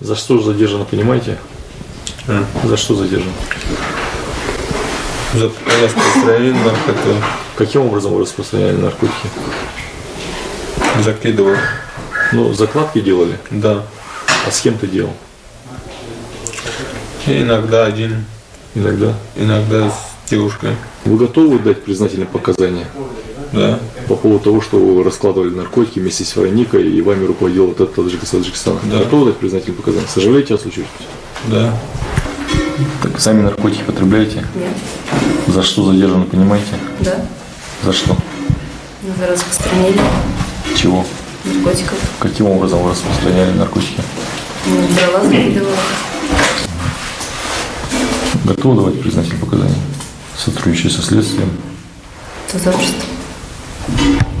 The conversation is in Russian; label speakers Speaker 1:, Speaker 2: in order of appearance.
Speaker 1: За что задержано, понимаете?
Speaker 2: А.
Speaker 1: За что задержан?
Speaker 2: За распространение наркоты
Speaker 1: Каким образом вы распространяли наркотики?
Speaker 2: закидывал.
Speaker 1: Ну, закладки делали,
Speaker 2: Да.
Speaker 1: а с кем ты делал?
Speaker 2: И иногда один,
Speaker 1: Иногда.
Speaker 2: иногда с девушкой.
Speaker 1: Вы готовы дать признательные показания
Speaker 2: Да.
Speaker 1: По поводу того, что вы раскладывали наркотики вместе с Вероникой и вами руководил вот этот таджик из Таджикистана?
Speaker 2: Да.
Speaker 1: Готовы дать признательные показания? Сожалеете о случившемся?
Speaker 2: Да.
Speaker 1: Так сами наркотики потребляете?
Speaker 3: Нет.
Speaker 1: За что задержаны, понимаете?
Speaker 3: Да.
Speaker 1: За что?
Speaker 3: За распространение
Speaker 1: Чего?
Speaker 3: наркотиков.
Speaker 1: Каким образом вы распространяли наркотики?
Speaker 3: Ну, Брала, закидывала.
Speaker 1: Готовы давать признательные показания? Сотрудничая со следствием?
Speaker 3: Сотрудничество. Thank you.